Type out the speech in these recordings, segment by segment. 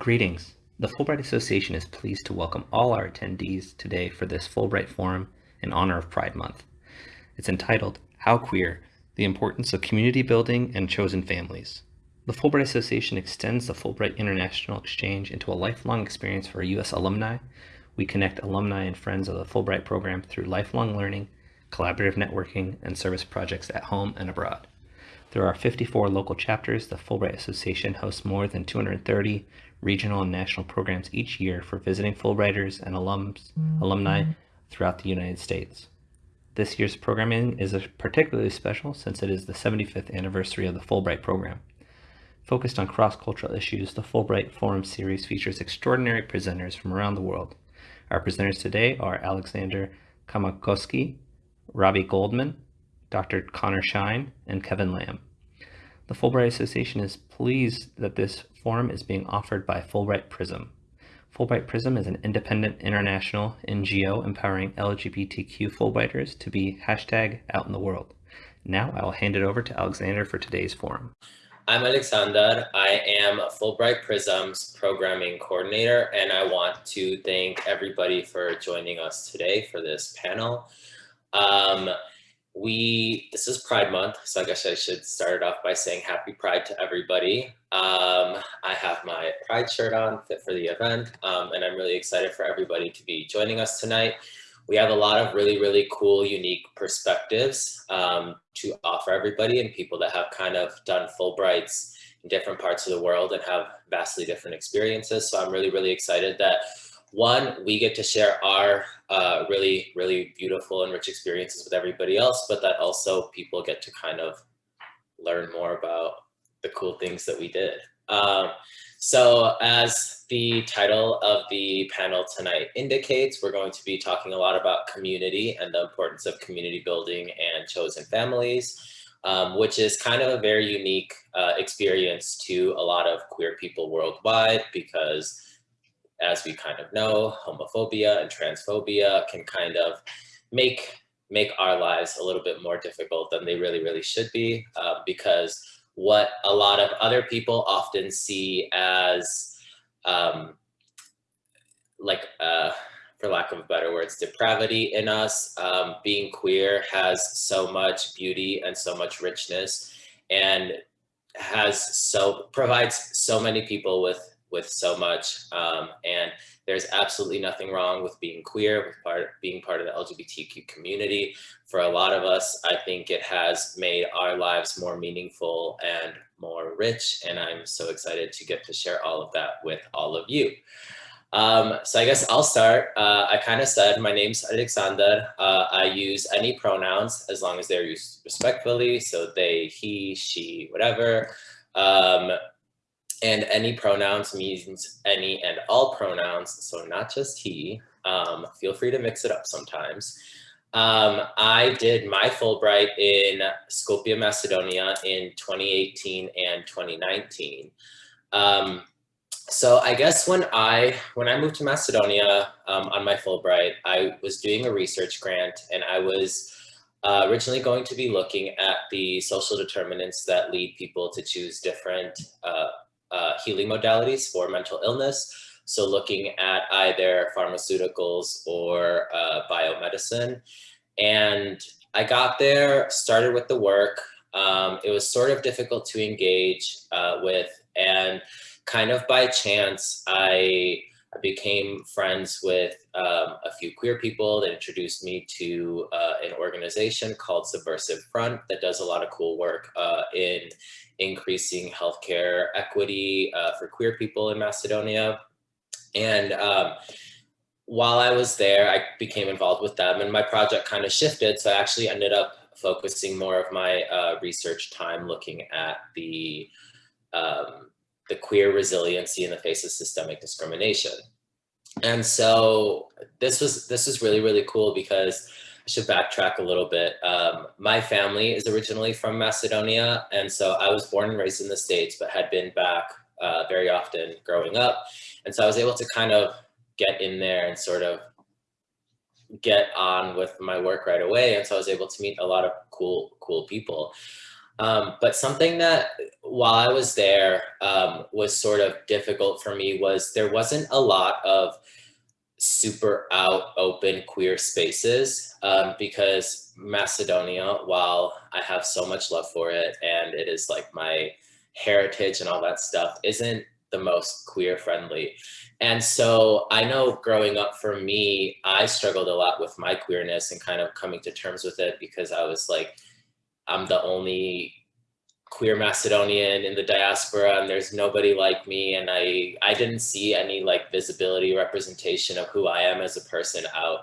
Greetings. The Fulbright Association is pleased to welcome all our attendees today for this Fulbright Forum in honor of Pride Month. It's entitled How Queer, The Importance of Community Building and Chosen Families. The Fulbright Association extends the Fulbright International Exchange into a lifelong experience for U.S. alumni. We connect alumni and friends of the Fulbright program through lifelong learning, collaborative networking, and service projects at home and abroad. There are 54 local chapters. The Fulbright Association hosts more than 230 regional and national programs each year for visiting Fulbrighters and alums, alumni mm-hmm. throughout the United States. This year's programming is particularly special since it is the 75th anniversary of the Fulbright program. Focused on cross-cultural issues, the Fulbright Forum series features extraordinary presenters from around the world. Our presenters today are Alexander Kamakoski, Robbie Goldman, Dr. Connor Shine, and Kevin Lam. The Fulbright Association is pleased that this forum is being offered by Fulbright Prism. Fulbright Prism is an independent international NGO empowering LGBTQ Fulbrighters to be hashtag out in the world. Now I will hand it over to Alexander for today's forum. I'm Alexander. I am Fulbright Prism's programming coordinator, and I want to thank everybody for joining us today for this panel. Um, we this is pride month so i guess i should start off by saying happy pride to everybody. Um, i have my pride shirt on fit for the event um, and i'm really excited for everybody to be joining us tonight. We have a lot of really really cool unique perspectives um, to offer everybody and people that have kind of done fulbrights in different parts of the world and have vastly different experiences. So i'm really really excited that one, we get to share our uh, really, really beautiful and rich experiences with everybody else, but that also people get to kind of learn more about the cool things that we did. Um, so as the title of the panel tonight indicates, we're going to be talking a lot about community and the importance of community building and chosen families, um, which is kind of a very unique uh, experience to a lot of queer people worldwide because as we kind of know, homophobia and transphobia can kind of make make our lives a little bit more difficult than they really, really should be uh, because what a lot of other people often see as um, like, uh, for lack of better words, depravity in us, um, being queer has so much beauty and so much richness and has so provides so many people with with so much. Um, and there's absolutely nothing wrong with being queer, with part, being part of the LGBTQ community. For a lot of us, I think it has made our lives more meaningful and more rich. And I'm so excited to get to share all of that with all of you. Um, so I guess I'll start. Uh, I kind of said my name's Alexander. Uh, I use any pronouns as long as they're used respectfully. So they, he, she, whatever. Um, and any pronouns means any and all pronouns, so not just he. Um, feel free to mix it up sometimes. Um, I did my Fulbright in Skopje, Macedonia in 2018 and 2019. Um, so I guess when I when I moved to Macedonia um, on my Fulbright, I was doing a research grant and I was uh, originally going to be looking at the social determinants that lead people to choose different uh, uh, healing modalities for mental illness. So looking at either pharmaceuticals or uh, biomedicine. And I got there, started with the work. Um, it was sort of difficult to engage uh, with and kind of by chance, I, I became friends with um, a few queer people that introduced me to uh, an organization called Subversive Front that does a lot of cool work uh, in increasing healthcare equity uh, for queer people in Macedonia. And um, while I was there, I became involved with them and my project kind of shifted. So I actually ended up focusing more of my uh, research time looking at the, um, the queer resiliency in the face of systemic discrimination. And so this was, this was really, really cool because I should backtrack a little bit. Um, my family is originally from Macedonia, and so I was born and raised in the States, but had been back uh, very often growing up. And so I was able to kind of get in there and sort of get on with my work right away. And so I was able to meet a lot of cool, cool people. Um, but something that while I was there um, was sort of difficult for me was there wasn't a lot of super out open queer spaces um, because Macedonia, while I have so much love for it and it is like my heritage and all that stuff, isn't the most queer friendly. And so I know growing up for me, I struggled a lot with my queerness and kind of coming to terms with it because I was like, I'm the only queer Macedonian in the diaspora and there's nobody like me and I I didn't see any like visibility representation of who I am as a person out.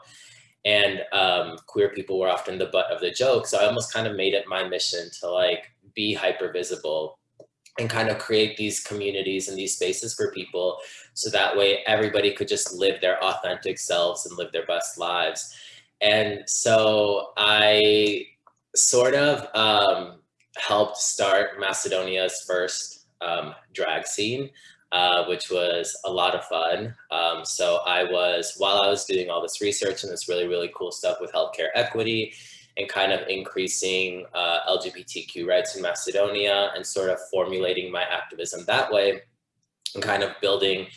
And um, queer people were often the butt of the joke so I almost kind of made it my mission to like be hyper visible and kind of create these communities and these spaces for people so that way everybody could just live their authentic selves and live their best lives. And so I sort of um, helped start Macedonia's first um, drag scene, uh, which was a lot of fun. Um, so I was, while I was doing all this research and this really, really cool stuff with healthcare equity and kind of increasing uh, LGBTQ rights in Macedonia and sort of formulating my activism that way and kind of building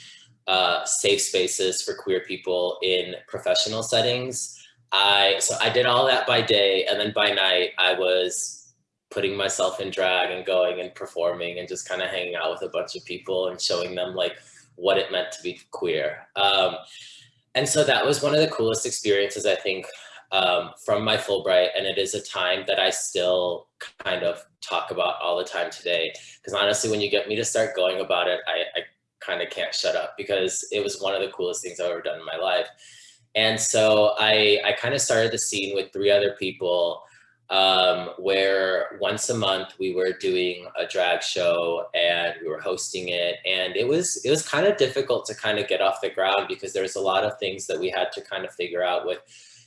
uh, safe spaces for queer people in professional settings. I, so I did all that by day and then by night I was putting myself in drag and going and performing and just kind of hanging out with a bunch of people and showing them like what it meant to be queer. Um, and so that was one of the coolest experiences, I think, um, from my Fulbright. And it is a time that I still kind of talk about all the time today. Because honestly, when you get me to start going about it, I, I kind of can't shut up because it was one of the coolest things I've ever done in my life. And so I, I kind of started the scene with three other people um, where once a month we were doing a drag show and we were hosting it. And it was, it was kind of difficult to kind of get off the ground because there was a lot of things that we had to kind of figure out with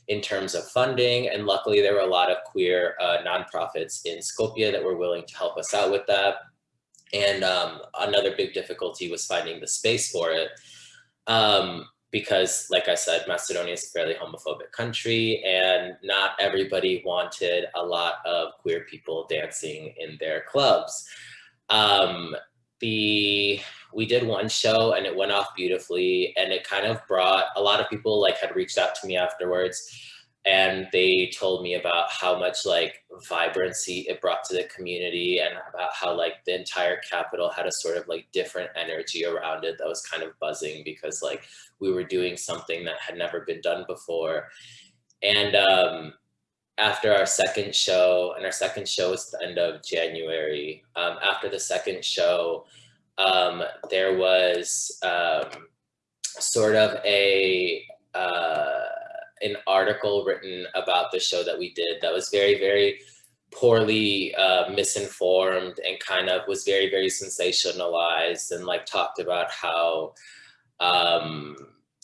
in terms of funding. And luckily there were a lot of queer uh, nonprofits in Skopje that were willing to help us out with that. And um, another big difficulty was finding the space for it. Um, because like I said, Macedonia is a fairly homophobic country and not everybody wanted a lot of queer people dancing in their clubs. Um, the we did one show and it went off beautifully and it kind of brought a lot of people like had reached out to me afterwards and they told me about how much like vibrancy it brought to the community and about how like the entire capital had a sort of like different energy around it that was kind of buzzing because like we were doing something that had never been done before. And um after our second show and our second show was the end of january um after the second show um there was um sort of a uh an article written about the show that we did that was very, very poorly uh, misinformed and kind of was very, very sensationalized and like talked about how um,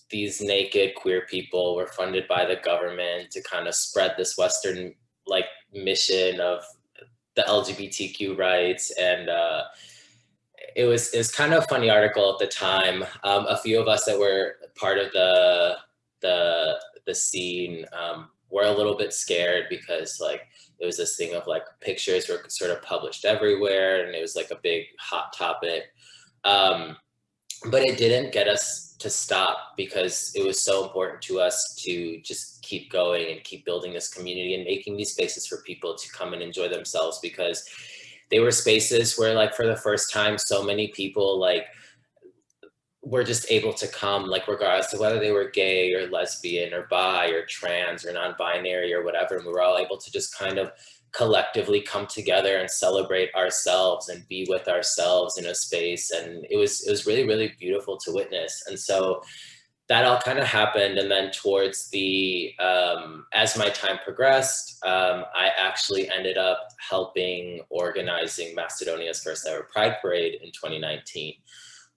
these naked queer people were funded by the government to kind of spread this Western like mission of the LGBTQ rights and uh, it was it was kind of a funny article at the time. Um, a few of us that were part of the the the scene um, were a little bit scared because like it was this thing of like pictures were sort of published everywhere and it was like a big hot topic. Um, but it didn't get us to stop because it was so important to us to just keep going and keep building this community and making these spaces for people to come and enjoy themselves because they were spaces where like for the first time so many people like were just able to come like regardless of whether they were gay or lesbian or bi or trans or non-binary or whatever and we were all able to just kind of collectively come together and celebrate ourselves and be with ourselves in a space and it was it was really really beautiful to witness. And so that all kind of happened and then towards the um, as my time progressed um, i actually ended up helping organizing macedonia's first ever pride parade in 2019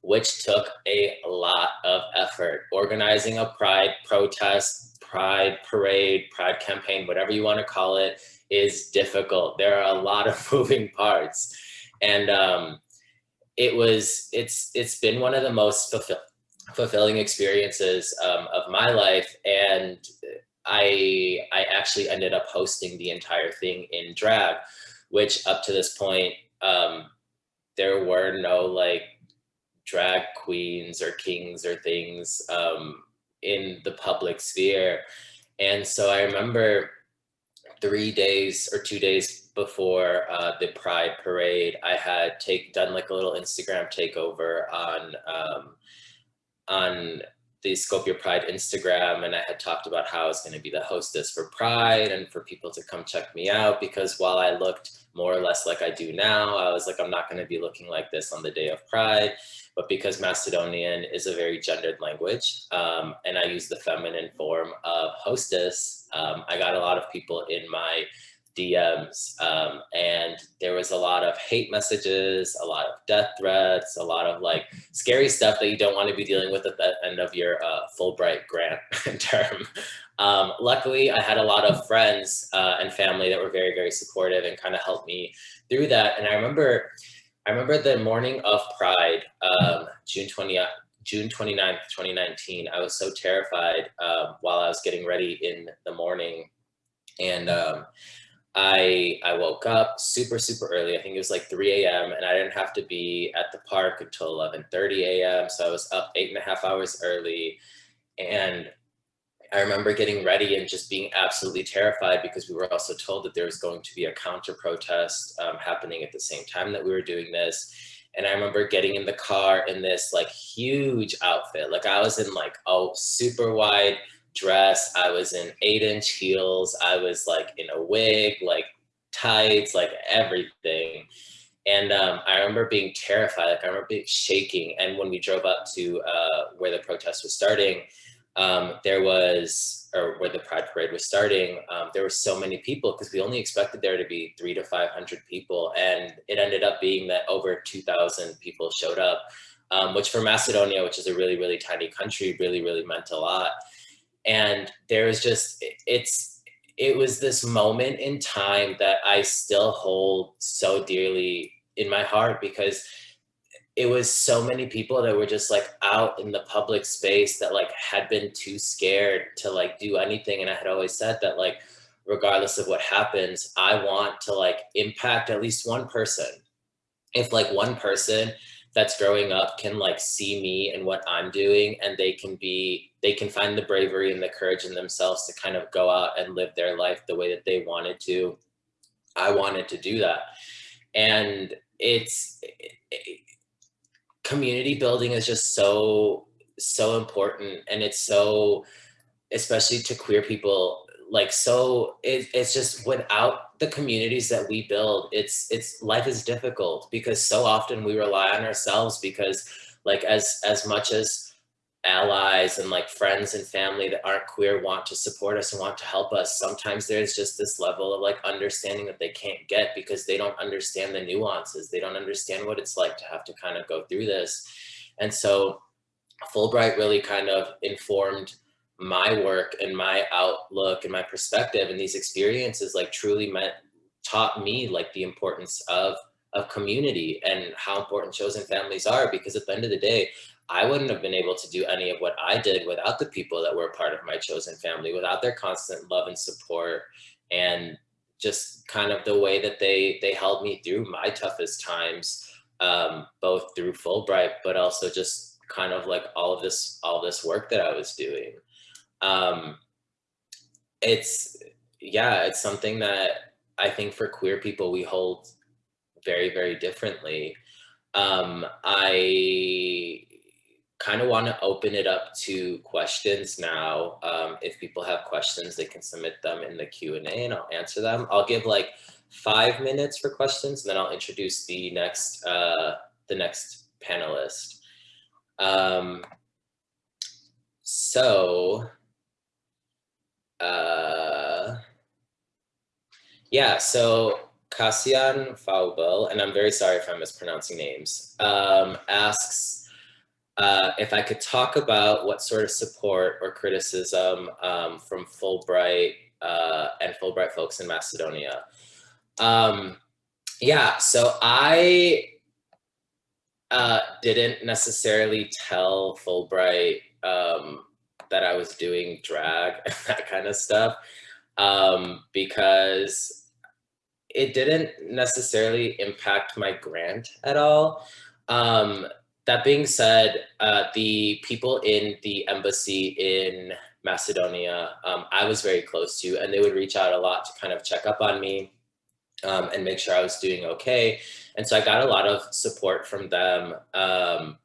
which took a lot of effort. Organizing a pride protest, pride parade, pride campaign, whatever you want to call it, is difficult. There are a lot of moving parts. And um, it was, it's, it's been one of the most fulfill fulfilling experiences um, of my life. And I, I actually ended up hosting the entire thing in drag, which up to this point, um, there were no like drag queens or kings or things um, in the public sphere. And so I remember three days or two days before uh, the Pride Parade, I had take done like a little Instagram takeover on um, on the Skopje Pride Instagram, and I had talked about how I was going to be the hostess for Pride and for people to come check me out because while I looked more or less like I do now, I was like, I'm not going to be looking like this on the day of Pride. But because Macedonian is a very gendered language, um, and I use the feminine form of hostess, um, I got a lot of people in my DMs um, and there was a lot of hate messages, a lot of death threats, a lot of like scary stuff that you don't want to be dealing with at the end of your uh, Fulbright grant term. Um, luckily, I had a lot of friends uh, and family that were very, very supportive and kind of helped me through that. And I remember, I remember the morning of Pride, um, June 20, June 29th, 2019, I was so terrified um, while I was getting ready in the morning. And um, I I woke up super super early. I think it was like 3 a.m. and I didn't have to be at the park until 11:30 a.m. So I was up eight and a half hours early, and I remember getting ready and just being absolutely terrified because we were also told that there was going to be a counter protest um, happening at the same time that we were doing this. And I remember getting in the car in this like huge outfit. Like I was in like a super wide dress. I was in eight inch heels. I was like in a wig, like tights, like everything. And um, I remember being terrified. Like I remember being shaking. And when we drove up to uh, where the protest was starting, um, there was, or where the Pride Parade was starting, um, there were so many people because we only expected there to be three to 500 people. And it ended up being that over 2,000 people showed up, um, which for Macedonia, which is a really, really tiny country, really, really meant a lot and there was just it's it was this moment in time that I still hold so dearly in my heart because it was so many people that were just like out in the public space that like had been too scared to like do anything and I had always said that like regardless of what happens I want to like impact at least one person if like one person that's growing up can like see me and what I'm doing and they can be they can find the bravery and the courage in themselves to kind of go out and live their life the way that they wanted to. I wanted to do that. And it's it, community building is just so so important and it's so especially to queer people like so it, it's just without the communities that we build, it's it's life is difficult because so often we rely on ourselves because like as as much as allies and like friends and family that aren't queer want to support us and want to help us. Sometimes there's just this level of like understanding that they can't get because they don't understand the nuances. They don't understand what it's like to have to kind of go through this. And so fulbright really kind of informed my work and my outlook and my perspective and these experiences like truly meant taught me like the importance of of community and how important chosen families are because at the end of the day I wouldn't have been able to do any of what I did without the people that were part of my chosen family without their constant love and support and just kind of the way that they they held me through my toughest times um, both through Fulbright but also just kind of like all of this all this work that I was doing. Um, it's yeah, it's something that I think for queer people we hold very very differently. Um, I kind of want to open it up to questions now. Um, if people have questions, they can submit them in the Q&A and I'll answer them. I'll give like five minutes for questions and then I'll introduce the next, uh, the next panelist. Um, so uh, yeah, so Cassian Faubel, and I'm very sorry if I'm mispronouncing names, um, asks uh, if I could talk about what sort of support or criticism um, from Fulbright uh, and Fulbright folks in Macedonia. Um, yeah, so I uh, didn't necessarily tell Fulbright um, that I was doing drag and that kind of stuff um, because it didn't necessarily impact my grant at all. Um, that being said, uh, the people in the embassy in Macedonia, um, I was very close to, and they would reach out a lot to kind of check up on me um, and make sure I was doing okay. And so I got a lot of support from them um,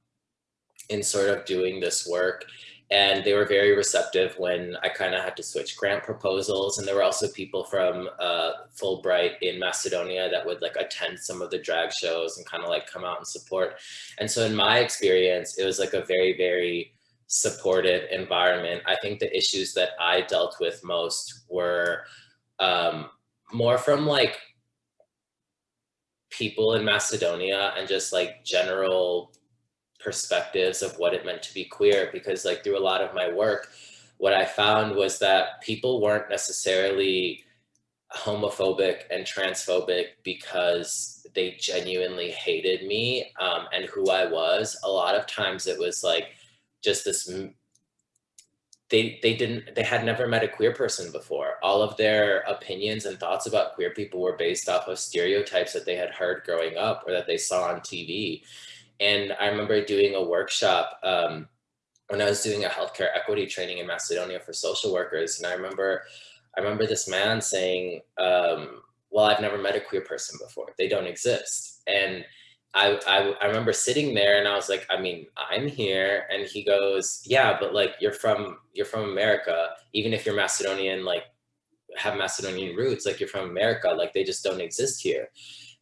in sort of doing this work and they were very receptive when I kind of had to switch grant proposals. And there were also people from uh, Fulbright in Macedonia that would like attend some of the drag shows and kind of like come out and support. And so in my experience, it was like a very, very supportive environment. I think the issues that I dealt with most were um, more from like people in Macedonia and just like general perspectives of what it meant to be queer because like through a lot of my work, what I found was that people weren't necessarily homophobic and transphobic because they genuinely hated me um, and who I was. A lot of times it was like just this they they didn't they had never met a queer person before all of their opinions and thoughts about queer people were based off of stereotypes that they had heard growing up or that they saw on tv and I remember doing a workshop um, when I was doing a healthcare equity training in Macedonia for social workers. And I remember, I remember this man saying, um, well, I've never met a queer person before. They don't exist. And I, I, I remember sitting there and I was like, I mean, I'm here. And he goes, yeah, but like, you're from, you're from America. Even if you're Macedonian, like have Macedonian roots, like you're from America, like they just don't exist here.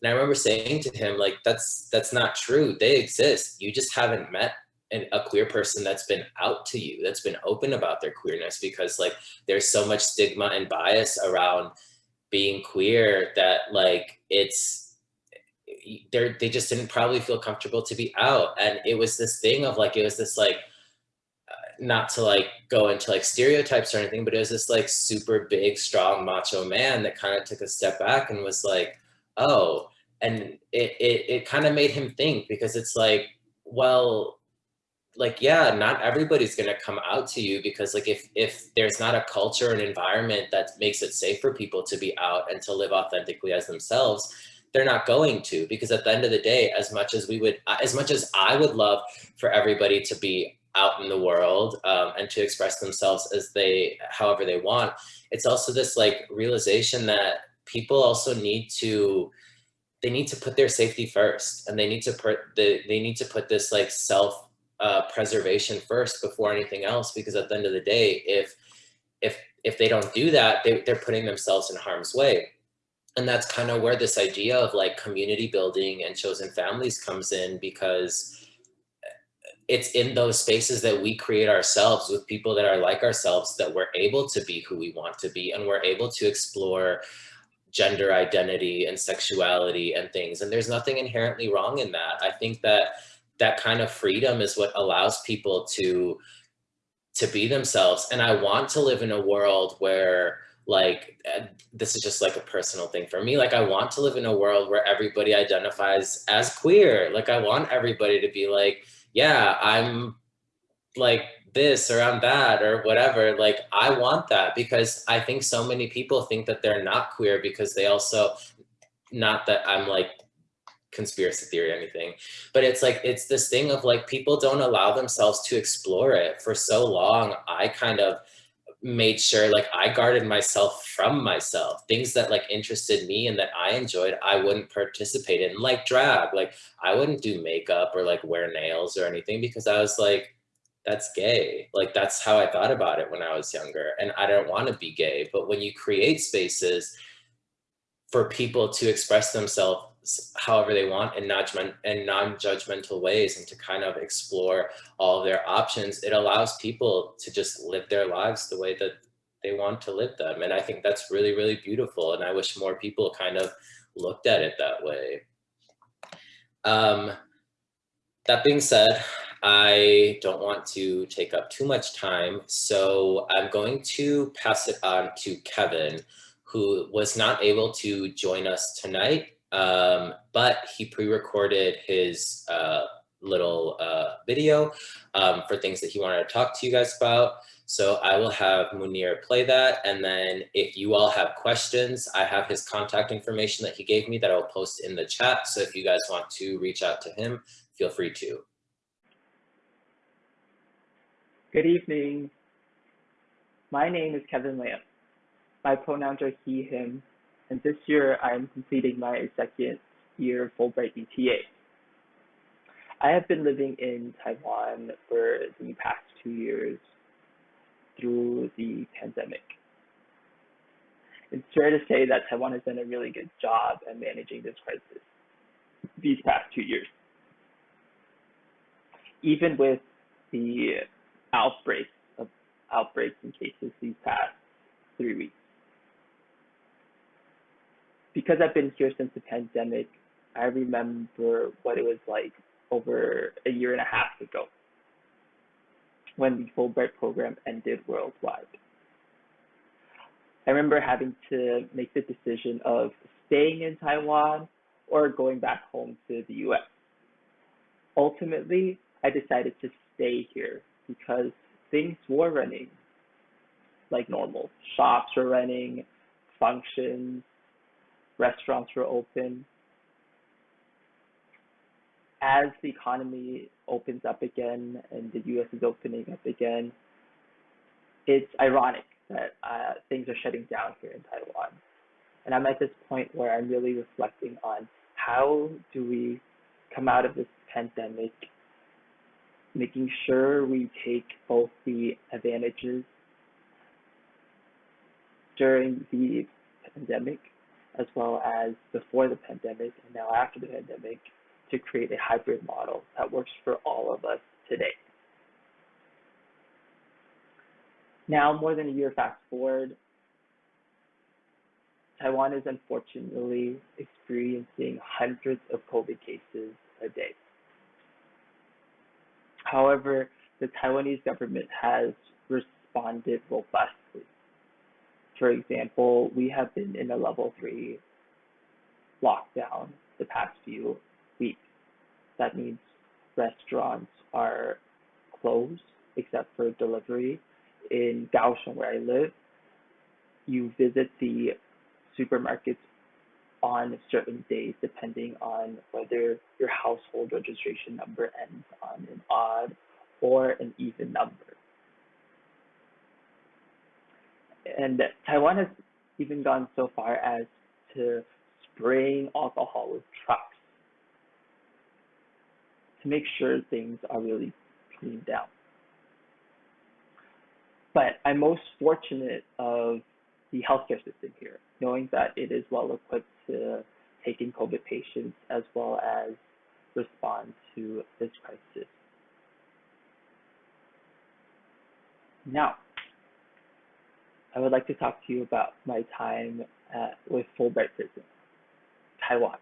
And I remember saying to him, like, that's that's not true. They exist. You just haven't met an, a queer person that's been out to you, that's been open about their queerness because like there's so much stigma and bias around being queer that like it's they they just didn't probably feel comfortable to be out. And it was this thing of like, it was this like, uh, not to like go into like stereotypes or anything, but it was this like super big, strong macho man that kind of took a step back and was like, oh, and it, it, it kind of made him think because it's like, well, like, yeah, not everybody's going to come out to you because like, if, if there's not a culture and environment that makes it safe for people to be out and to live authentically as themselves, they're not going to, because at the end of the day, as much as we would, as much as I would love for everybody to be out in the world um, and to express themselves as they, however they want, it's also this like realization that people also need to they need to put their safety first and they need to put the, they need to put this like self uh, preservation first before anything else because at the end of the day if if if they don't do that they, they're putting themselves in harm's way. And that's kind of where this idea of like community building and chosen families comes in because it's in those spaces that we create ourselves with people that are like ourselves that we're able to be who we want to be and we're able to explore gender identity and sexuality and things. And there's nothing inherently wrong in that. I think that that kind of freedom is what allows people to to be themselves. And I want to live in a world where like eh, this is just like a personal thing for me like i want to live in a world where everybody identifies as queer like i want everybody to be like yeah i'm like this or that or whatever. Like, I want that because I think so many people think that they're not queer because they also, not that I'm like conspiracy theory or anything, but it's like, it's this thing of like, people don't allow themselves to explore it for so long. I kind of made sure like I guarded myself from myself, things that like interested me and that I enjoyed, I wouldn't participate in like drag. Like I wouldn't do makeup or like wear nails or anything because I was like, that's gay. Like that's how I thought about it when I was younger. And I don't want to be gay. But when you create spaces for people to express themselves however they want in non-judgmental ways and to kind of explore all of their options, it allows people to just live their lives the way that they want to live them. And I think that's really, really beautiful. And I wish more people kind of looked at it that way. Um, that being said, I don't want to take up too much time, so I'm going to pass it on to Kevin, who was not able to join us tonight, um, but he pre-recorded his uh, little uh, video um, for things that he wanted to talk to you guys about. So I will have Munir play that. And then if you all have questions, I have his contact information that he gave me that I'll post in the chat. So if you guys want to reach out to him, feel free to. Good evening. My name is Kevin Lam. My pronouns are he, him, and this year I'm completing my second year Fulbright ETA. I have been living in Taiwan for the past two years through the pandemic. It's fair to say that Taiwan has done a really good job at managing this crisis these past two years. Even with the outbreaks of outbreaks and cases these past three weeks. Because I've been here since the pandemic, I remember what it was like over a year and a half ago when the Fulbright program ended worldwide. I remember having to make the decision of staying in Taiwan or going back home to the US. Ultimately, I decided to stay here because things were running like normal. Shops were running, functions, restaurants were open. As the economy opens up again and the US is opening up again, it's ironic that uh, things are shutting down here in Taiwan. And I'm at this point where I'm really reflecting on how do we come out of this pandemic making sure we take both the advantages during the pandemic as well as before the pandemic and now after the pandemic to create a hybrid model that works for all of us today. Now, more than a year fast forward, Taiwan is unfortunately experiencing hundreds of COVID cases a day. However, the Taiwanese government has responded robustly. For example, we have been in a level three lockdown the past few weeks. That means restaurants are closed except for delivery. In Kaohsiung, where I live, you visit the supermarkets on certain days depending on whether your household registration number ends on an odd or an even number. And Taiwan has even gone so far as to spraying alcohol with trucks to make sure things are really cleaned out. But I'm most fortunate of the healthcare system here, knowing that it is well equipped to take in COVID patients as well as respond to this crisis. Now, I would like to talk to you about my time at, with Fulbright Prism, Taiwan.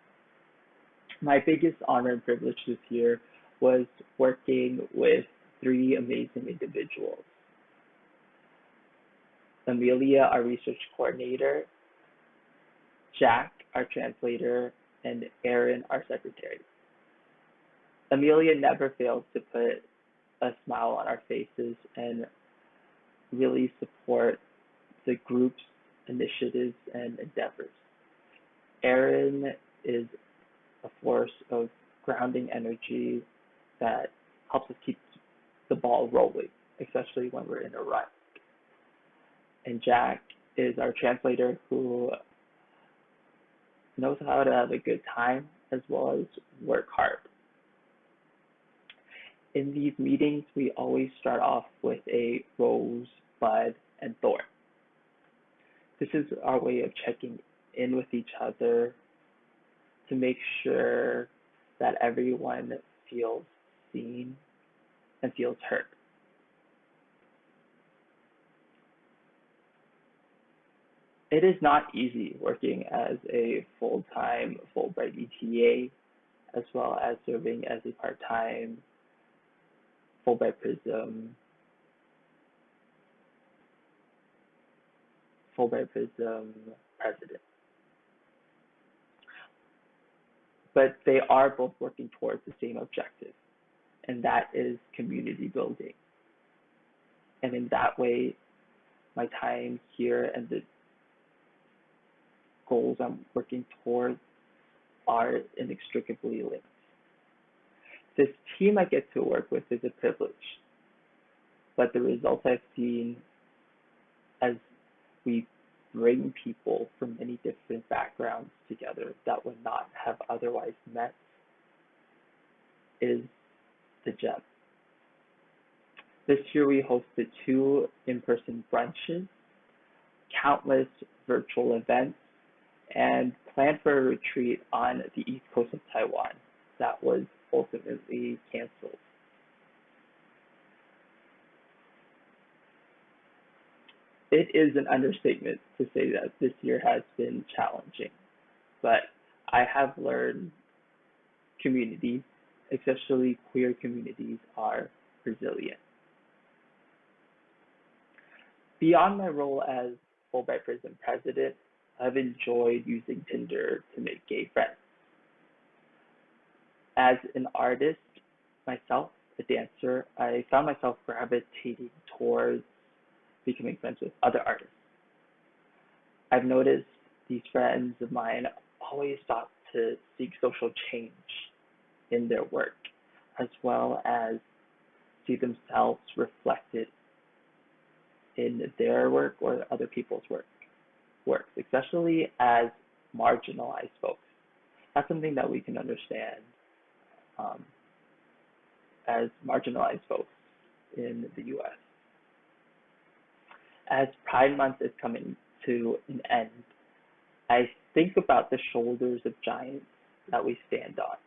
My biggest honor and privilege this year was working with three amazing individuals. Amelia, our research coordinator, Jack, our translator, and Aaron, our secretary. Amelia never fails to put a smile on our faces and really support the group's initiatives and endeavors. Aaron is a force of grounding energy that helps us keep the ball rolling, especially when we're in a rut. And Jack is our translator who knows how to have a good time as well as work hard. In these meetings, we always start off with a rose, bud, and thorn. This is our way of checking in with each other to make sure that everyone feels seen and feels heard. It is not easy working as a full-time Fulbright ETA, as well as serving as a part-time Fulbright Prism, Fulbright Prism president. But they are both working towards the same objective, and that is community building. And in that way, my time here and the goals I'm working towards are inextricably linked. This team I get to work with is a privilege, but the results I've seen as we bring people from many different backgrounds together that would not have otherwise met is the gem. This year we hosted two in-person brunches, countless virtual events, and planned for a retreat on the east coast of Taiwan that was ultimately canceled. It is an understatement to say that this year has been challenging, but I have learned communities, especially queer communities, are resilient. Beyond my role as Fulbright Prism president, I've enjoyed using Tinder to make gay friends. As an artist myself, a dancer, I found myself gravitating towards becoming friends with other artists. I've noticed these friends of mine always sought to seek social change in their work, as well as see themselves reflected in their work or other people's work works, especially as marginalized folks. That's something that we can understand um, as marginalized folks in the US. As Pride Month is coming to an end, I think about the shoulders of giants that we stand on,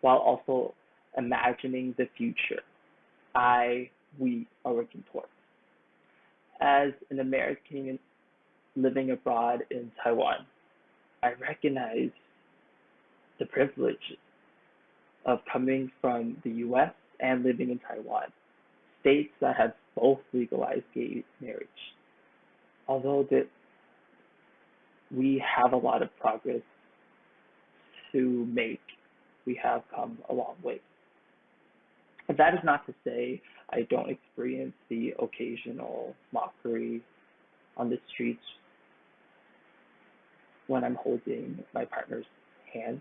while also imagining the future I, we are working towards. As an American living abroad in Taiwan, I recognize the privilege of coming from the US and living in Taiwan, states that have both legalized gay marriage. Although that we have a lot of progress to make, we have come a long way. But that is not to say I don't experience the occasional mockery on the streets when I'm holding my partner's hand,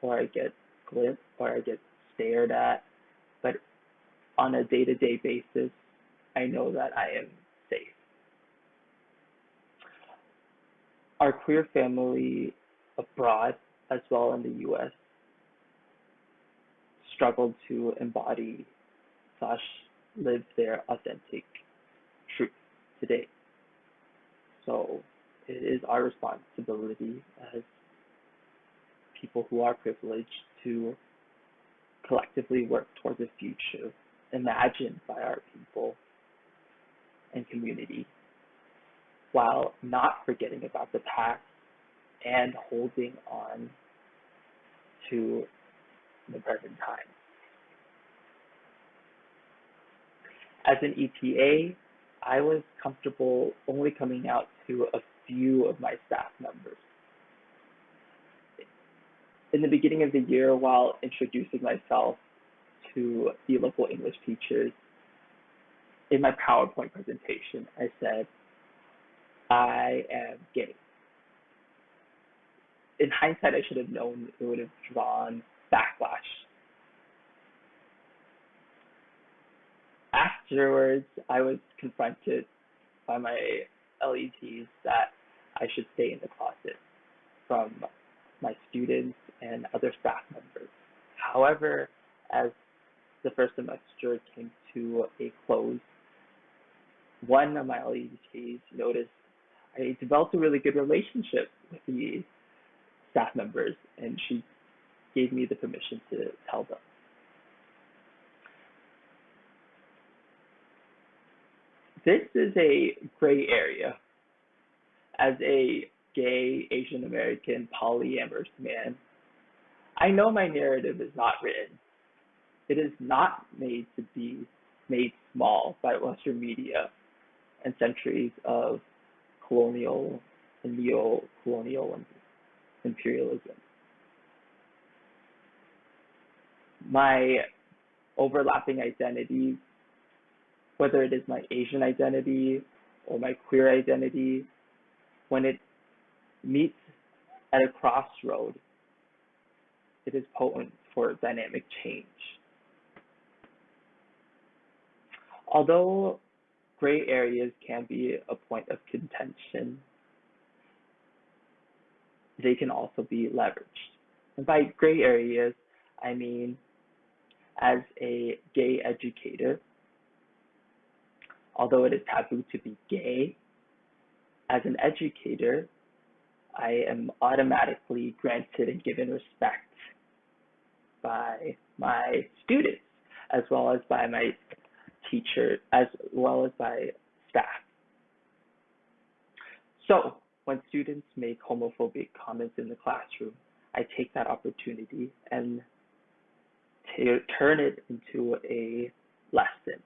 or I get glimpsed, or I get stared at. But on a day to day basis, I know that I am safe. Our queer family abroad, as well in the US, struggled to embody slash live their authentic truth today. So it is our responsibility as people who are privileged to collectively work towards a future imagined by our people and community while not forgetting about the past and holding on to the present time. As an ETA, I was comfortable only coming out to a few of my staff members. In the beginning of the year, while introducing myself to the local English teachers, in my PowerPoint presentation, I said, I am gay. In hindsight, I should have known it would have drawn backlash. Afterwards, I was confronted by my LETs that I should stay in the closet from my students and other staff members. However, as the first semester came to a close, one of my LETs noticed I developed a really good relationship with the staff members, and she gave me the permission to tell them. This is a gray area as a gay Asian American polyamorous man, I know my narrative is not written. It is not made to be made small by Western media and centuries of colonial and neo-colonial imperialism. My overlapping identities, whether it is my Asian identity or my queer identity, when it meets at a crossroad, it is potent for dynamic change. Although gray areas can be a point of contention, they can also be leveraged. And by gray areas, I mean as a gay educator, although it is taboo to be gay, as an educator, I am automatically granted and given respect by my students as well as by my teacher as well as by staff. So when students make homophobic comments in the classroom, I take that opportunity and turn it into a lesson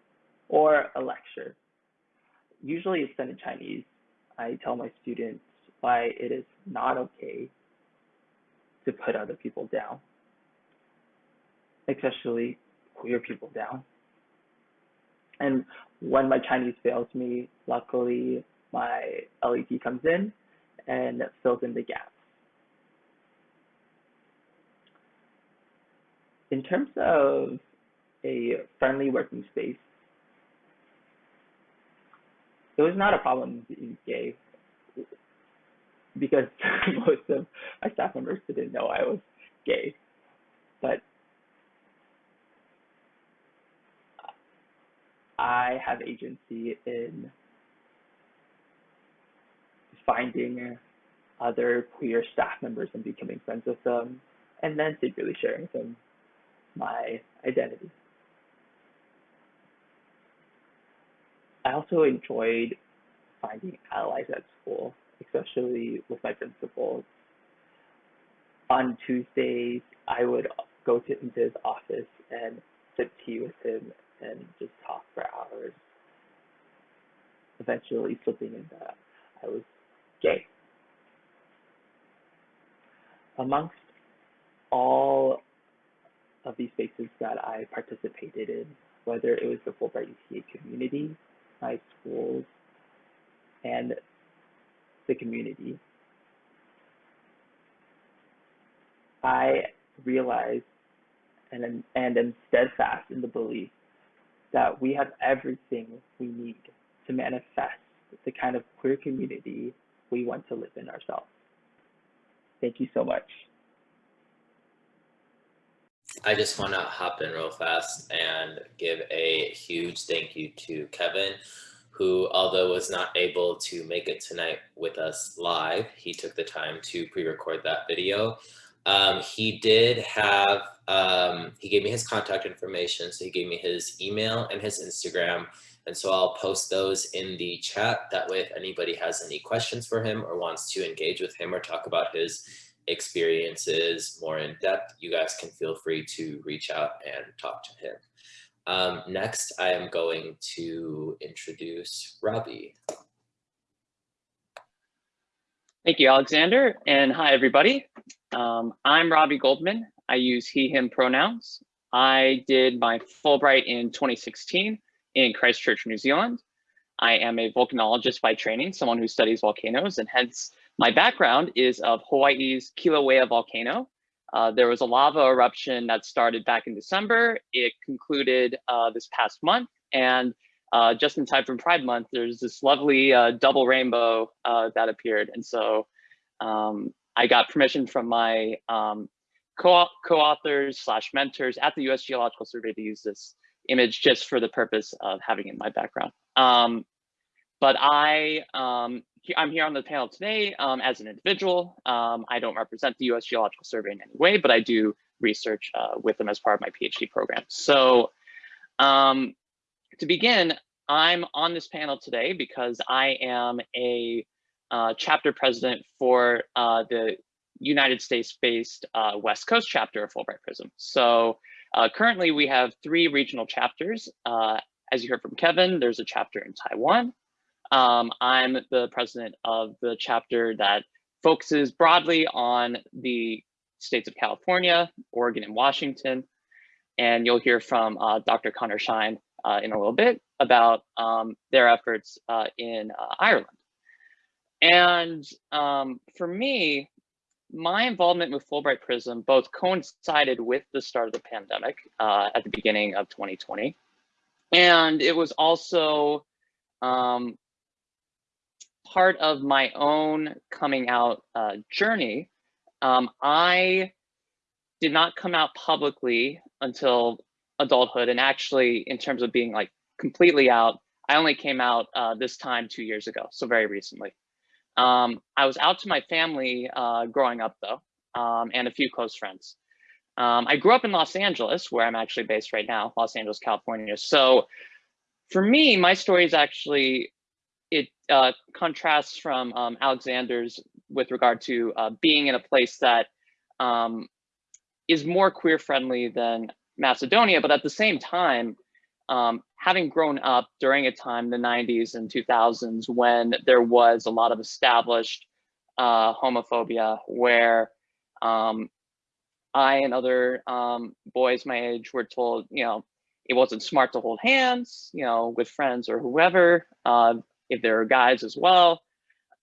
or a lecture. Usually it's done in Chinese. I tell my students why it is not okay to put other people down, especially queer people down. And when my Chinese fails me, luckily my LET comes in and fills in the gaps. In terms of a friendly working space, it was not a problem being gay because most of my staff members didn't know I was gay. But I have agency in finding other queer staff members and becoming friends with them, and then secretly sharing them my identity. I also enjoyed finding allies at school, especially with my principals. On Tuesdays, I would go to, his office and sip tea with him and just talk for hours. Eventually slipping in that I was gay. Amongst all of these spaces that I participated in, whether it was the Fulbright ETA community, my schools, and the community, I realize and, and am steadfast in the belief that we have everything we need to manifest the kind of queer community we want to live in ourselves. Thank you so much. I just want to hop in real fast and give a huge thank you to Kevin, who, although was not able to make it tonight with us live, he took the time to pre-record that video. Um, he did have, um, he gave me his contact information. So he gave me his email and his Instagram. And so I'll post those in the chat. That way, if anybody has any questions for him or wants to engage with him or talk about his experiences more in depth, you guys can feel free to reach out and talk to him. Um, next, I am going to introduce Robbie. Thank you, Alexander, and hi, everybody. Um, I'm Robbie Goldman. I use he, him pronouns. I did my Fulbright in 2016 in Christchurch, New Zealand. I am a volcanologist by training, someone who studies volcanoes, and hence my background is of Hawaii's Kilauea volcano. Uh, there was a lava eruption that started back in December. It concluded uh, this past month, and uh, just in time for Pride Month, there's this lovely uh, double rainbow uh, that appeared. And so um, I got permission from my um, co-authors slash mentors at the US Geological Survey to use this image just for the purpose of having it in my background. Um, but I, um, I'm here on the panel today um, as an individual. Um, I don't represent the US Geological Survey in any way, but I do research uh, with them as part of my PhD program. So um, to begin, I'm on this panel today because I am a uh, chapter president for uh, the United States-based uh, West Coast chapter of Fulbright Prism. So uh, currently we have three regional chapters. Uh, as you heard from Kevin, there's a chapter in Taiwan. Um, I'm the president of the chapter that focuses broadly on the states of California, Oregon, and Washington. and you'll hear from uh, Dr. Connor Shine uh, in a little bit about um, their efforts uh, in uh, Ireland. And um, for me, my involvement with Fulbright Prism both coincided with the start of the pandemic uh, at the beginning of 2020. And it was also um, part of my own coming out uh, journey. Um, I did not come out publicly until adulthood. And actually, in terms of being like completely out, I only came out uh, this time two years ago, so very recently. Um, I was out to my family uh, growing up though, um, and a few close friends. Um, I grew up in Los Angeles, where I'm actually based right now, Los Angeles, California. So for me, my story is actually, uh, contrasts from um, Alexander's with regard to uh, being in a place that um, is more queer friendly than Macedonia, but at the same time, um, having grown up during a time, the 90s and 2000s, when there was a lot of established uh, homophobia, where um, I and other um, boys my age were told, you know, it wasn't smart to hold hands, you know, with friends or whoever, uh, if there are guys as well.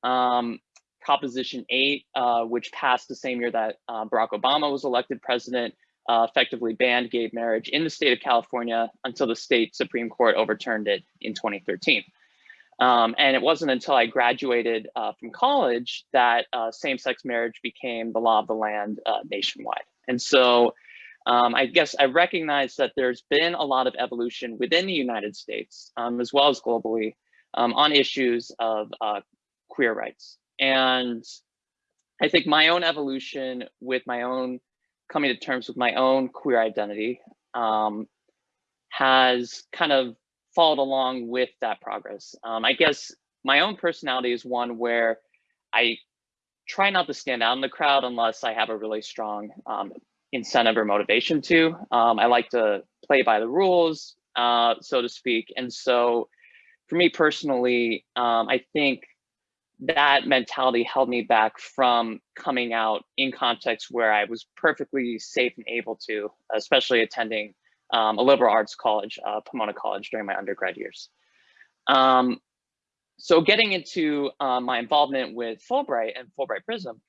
Um, Proposition 8, uh, which passed the same year that uh, Barack Obama was elected president, uh, effectively banned gay marriage in the state of California until the state Supreme Court overturned it in 2013. Um, and it wasn't until I graduated uh, from college that uh, same-sex marriage became the law of the land uh, nationwide. And so um, I guess I recognize that there's been a lot of evolution within the United States, um, as well as globally, um, on issues of uh, queer rights. And I think my own evolution with my own coming to terms with my own queer identity um, has kind of followed along with that progress. Um, I guess my own personality is one where I try not to stand out in the crowd unless I have a really strong um, incentive or motivation to. Um, I like to play by the rules, uh, so to speak. And so for me personally, um, I think that mentality held me back from coming out in contexts where I was perfectly safe and able to, especially attending um, a liberal arts college, uh, Pomona College during my undergrad years. Um, so getting into uh, my involvement with Fulbright and Fulbright Prism,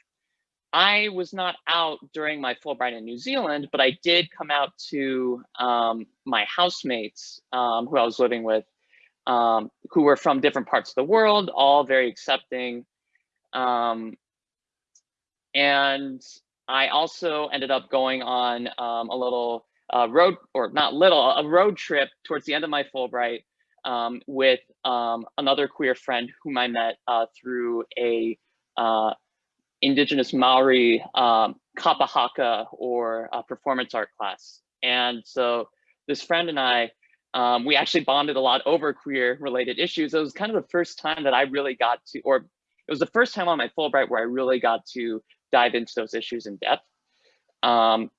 I was not out during my Fulbright in New Zealand, but I did come out to um, my housemates um, who I was living with um, who were from different parts of the world, all very accepting. Um, and I also ended up going on um, a little uh, road, or not little, a road trip towards the end of my Fulbright um, with um, another queer friend whom I met uh, through a uh, indigenous Maori um, kapa haka or performance art class. And so this friend and I um, we actually bonded a lot over queer related issues. It was kind of the first time that I really got to, or it was the first time on my Fulbright where I really got to dive into those issues in depth. Um,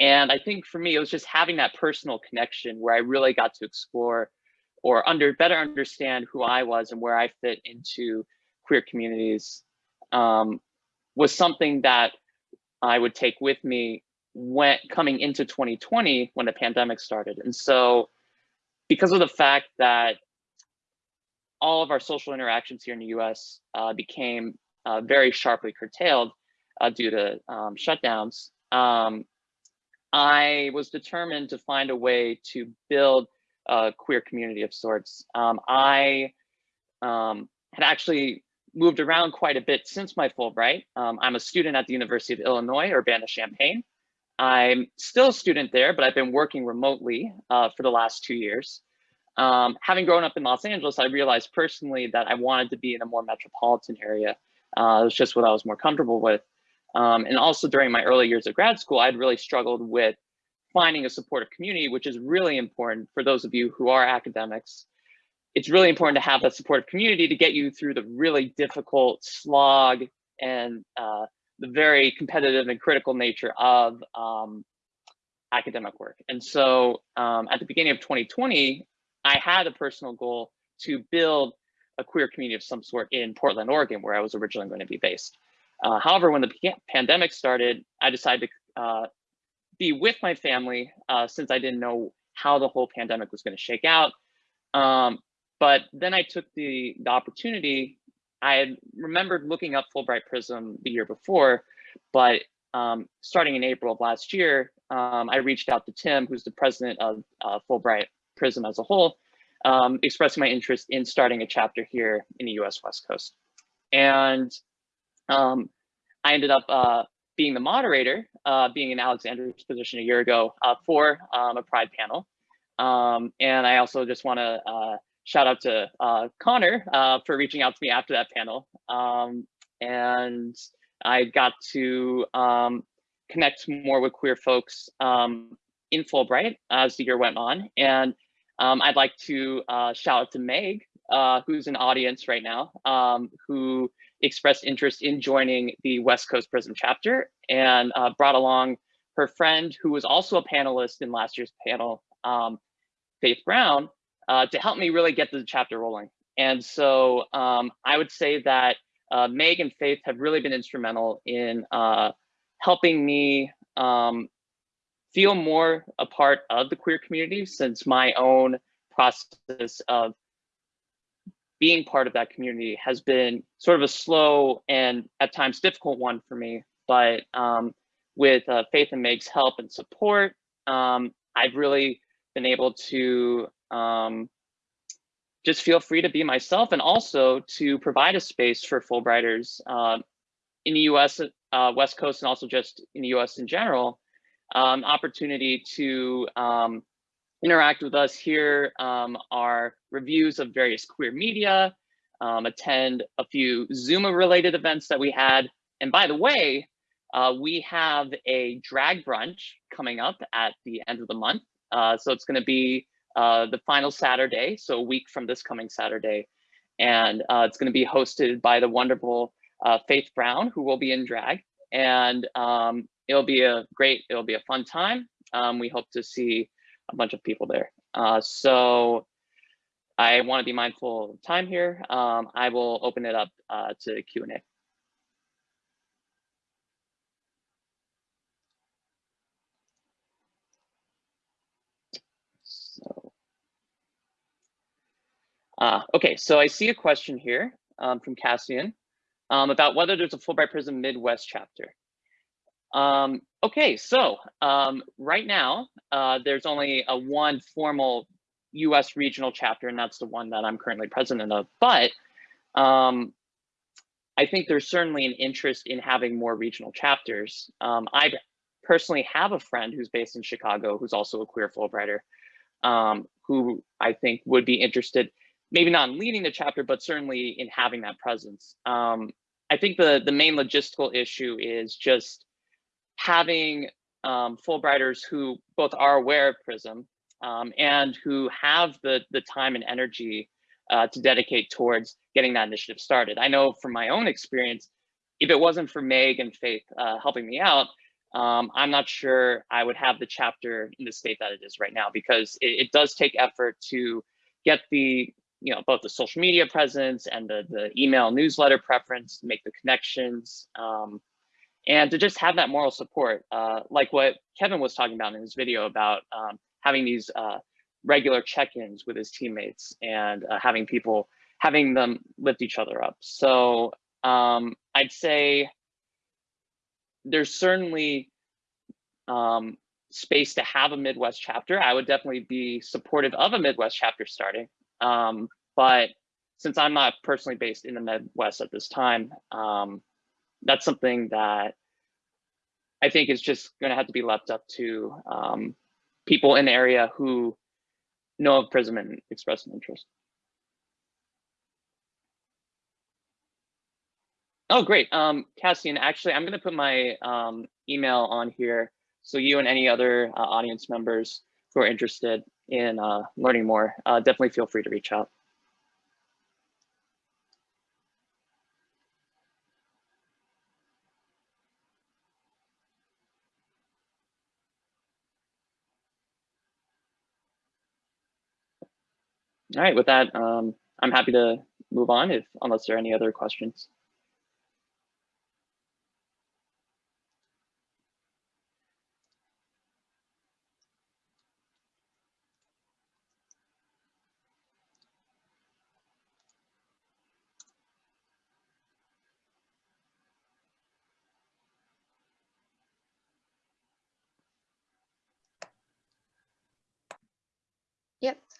and I think for me, it was just having that personal connection where I really got to explore or under better understand who I was and where I fit into queer communities um, was something that I would take with me when coming into 2020 when the pandemic started. And so because of the fact that all of our social interactions here in the US uh, became uh, very sharply curtailed uh, due to um, shutdowns, um, I was determined to find a way to build a queer community of sorts. Um, I um, had actually moved around quite a bit since my Fulbright. Um, I'm a student at the University of Illinois, Urbana-Champaign. I'm still a student there, but I've been working remotely uh, for the last two years. Um, having grown up in Los Angeles, I realized personally that I wanted to be in a more metropolitan area. Uh, it was just what I was more comfortable with. Um, and also during my early years of grad school, I'd really struggled with finding a supportive community, which is really important for those of you who are academics. It's really important to have that supportive community to get you through the really difficult slog and uh, the very competitive and critical nature of um, academic work. And so um, at the beginning of 2020, I had a personal goal to build a queer community of some sort in Portland, Oregon, where I was originally going to be based. Uh, however, when the pandemic started, I decided to uh, be with my family uh, since I didn't know how the whole pandemic was going to shake out. Um, but then I took the, the opportunity. I had remembered looking up Fulbright Prism the year before, but um, starting in April of last year, um, I reached out to Tim, who's the president of uh, Fulbright Prism as a whole, um, expressing my interest in starting a chapter here in the US West Coast. And um, I ended up uh, being the moderator, uh, being in Alexander's position a year ago uh, for um, a Pride panel. Um, and I also just want to uh, shout out to uh, Connor uh, for reaching out to me after that panel. Um, and I got to um, connect more with queer folks um, in Fulbright as the year went on. And um, I'd like to uh, shout out to Meg, uh, who's in audience right now, um, who expressed interest in joining the West Coast Prism chapter and uh, brought along her friend, who was also a panelist in last year's panel, um, Faith Brown, uh, to help me really get the chapter rolling. And so um, I would say that uh, Meg and Faith have really been instrumental in uh, helping me um, feel more a part of the queer community since my own process of being part of that community has been sort of a slow and at times difficult one for me. But um, with uh, Faith and Meg's help and support, um, I've really been able to um, just feel free to be myself and also to provide a space for Fulbrighters uh, in the US, uh, West Coast, and also just in the US in general, um, opportunity to um, interact with us here um, are reviews of various queer media, um, attend a few Zoom related events that we had. And by the way, uh, we have a drag brunch coming up at the end of the month. Uh, so it's gonna be uh, the final Saturday, so a week from this coming Saturday. And uh, it's gonna be hosted by the wonderful uh, Faith Brown, who will be in drag. And um, it'll be a great, it'll be a fun time. Um, we hope to see a bunch of people there. Uh, so I want to be mindful of time here. Um, I will open it up uh, to Q&A. So, uh, okay, so I see a question here um, from Cassian um, about whether there's a Fulbright Prism Midwest chapter. Um, okay, so um, right now, uh, there's only a one formal US regional chapter, and that's the one that I'm currently president of. But um, I think there's certainly an interest in having more regional chapters. Um, I personally have a friend who's based in Chicago who's also a queer Fulbrighter, who I think would be interested, maybe not in leading the chapter, but certainly in having that presence. Um, I think the, the main logistical issue is just having um, Fulbrighters who both are aware of PRISM um, and who have the, the time and energy uh, to dedicate towards getting that initiative started. I know from my own experience, if it wasn't for Meg and Faith uh, helping me out, um, I'm not sure I would have the chapter in the state that it is right now because it, it, does take effort to get the, you know, both the social media presence and the, the email newsletter preference, make the connections, um, and to just have that moral support, uh, like what Kevin was talking about in his video about um, having these uh, regular check-ins with his teammates and uh, having people, having them lift each other up. So um, I'd say there's certainly um, space to have a Midwest chapter. I would definitely be supportive of a Midwest chapter starting. Um, but since I'm not personally based in the Midwest at this time, um, that's something that I think is just going to have to be left up to um, people in the area who know of PRISM and express an interest. Oh, great. Um, Cassian, actually, I'm going to put my um, email on here. So you and any other uh, audience members who are interested in uh, learning more, uh, definitely feel free to reach out. All right, with that, um, I'm happy to move on if unless there are any other questions.